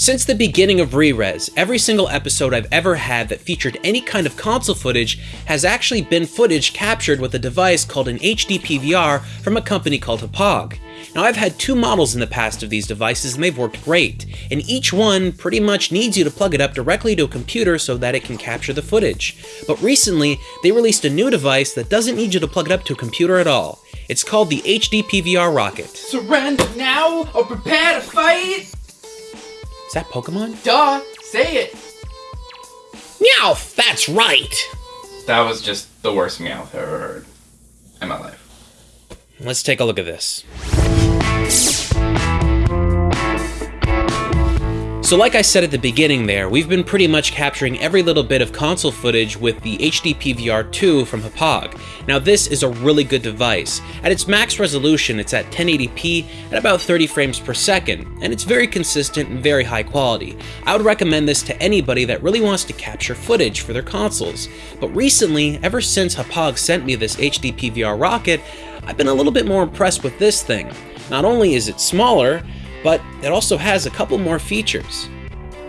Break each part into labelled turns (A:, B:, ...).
A: Since the beginning of ReRez, every single episode I've ever had that featured any kind of console footage has actually been footage captured with a device called an HD PVR from a company called Hauppauge. Now I've had two models in the past of these devices and they've worked great, and each one pretty much needs you to plug it up directly to a computer so that it can capture the footage. But recently, they released a new device that doesn't need you to plug it up to a computer at all. It's called the HD PVR Rocket.
B: Surrender now or prepare to fight!
A: Is that Pokemon?
B: Duh, say it!
A: Meowth, that's right!
B: That was just the worst meow I've ever heard in my life.
A: Let's take a look at this. So like I said at the beginning there, we've been pretty much capturing every little bit of console footage with the HD PVR 2 from Hauppauge. Now this is a really good device. At its max resolution, it's at 1080p at about 30 frames per second, and it's very consistent and very high quality. I would recommend this to anybody that really wants to capture footage for their consoles. But recently, ever since Hauppauge sent me this HD PVR rocket, I've been a little bit more impressed with this thing. Not only is it smaller, but it also has a couple more features.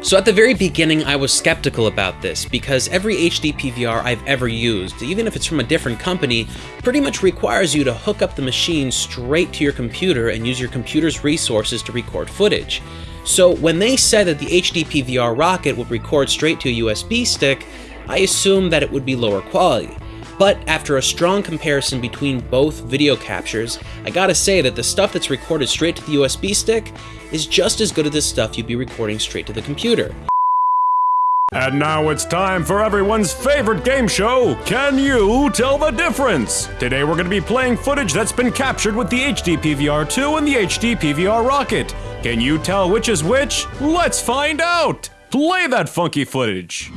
A: So at the very beginning, I was skeptical about this because every HD PVR I've ever used, even if it's from a different company, pretty much requires you to hook up the machine straight to your computer and use your computer's resources to record footage. So when they said that the HD PVR Rocket would record straight to a USB stick, I assumed that it would be lower quality. But after a strong comparison between both video captures, I gotta say that the stuff that's recorded straight to the USB stick is just as good as the stuff you'd be recording straight to the computer.
C: And now it's time for everyone's favorite game show, Can You Tell the Difference? Today we're going to be playing footage that's been captured with the HD PVR 2 and the HD PVR Rocket. Can you tell which is which? Let's find out! Play that funky footage!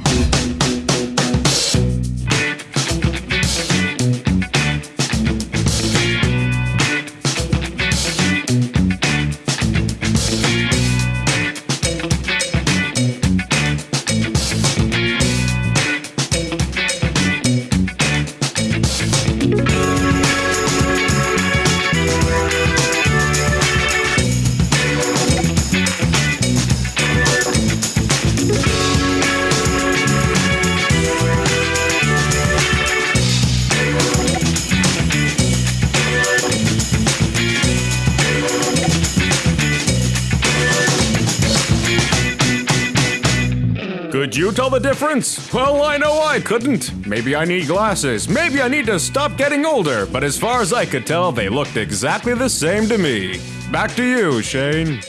C: Could you tell the difference? Well, I know I couldn't. Maybe I need glasses. Maybe I need to stop getting older. But as far as I could tell, they looked exactly the same to me. Back to you, Shane.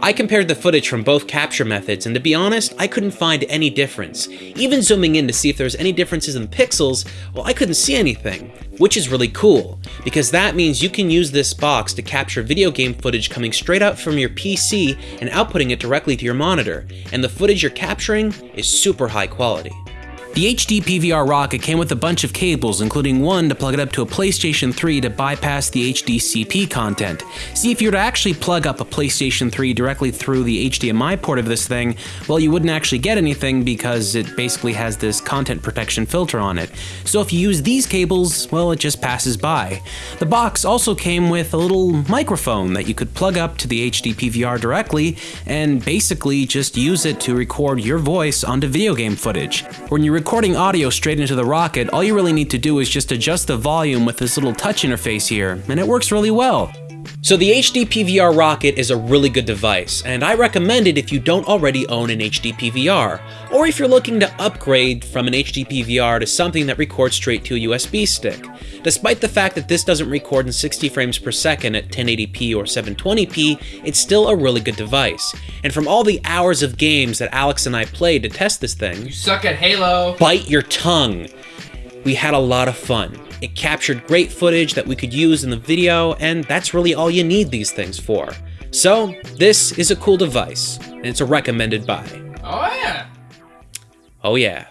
A: I compared the footage from both capture methods, and to be honest, I couldn't find any difference. Even zooming in to see if there was any differences in the pixels, well, I couldn't see anything. Which is really cool, because that means you can use this box to capture video game footage coming straight out from your PC and outputting it directly to your monitor, and the footage you're capturing is super high quality. The HD PVR Rocket came with a bunch of cables, including one to plug it up to a PlayStation 3 to bypass the HDCP content. See, if you were to actually plug up a PlayStation 3 directly through the HDMI port of this thing, well, you wouldn't actually get anything because it basically has this content protection filter on it. So if you use these cables, well, it just passes by. The box also came with a little microphone that you could plug up to the HD PVR directly and basically just use it to record your voice onto video game footage. When you recording audio straight into the Rocket, all you really need to do is just adjust the volume with this little touch interface here, and it works really well. So the HD PVR Rocket is a really good device, and I recommend it if you don't already own an HD PVR, or if you're looking to upgrade from an HD PVR to something that records straight to a USB stick. Despite the fact that this doesn't record in 60 frames per second at 1080p or 720p, it's still a really good device. And from all the hours of games that Alex and I played to test this thing,
B: You suck at Halo!
A: bite your tongue. We had a lot of fun. It captured great footage that we could use in the video, and that's really all you need these things for. So, this is a cool device, and it's a recommended buy.
B: Oh yeah!
A: Oh yeah.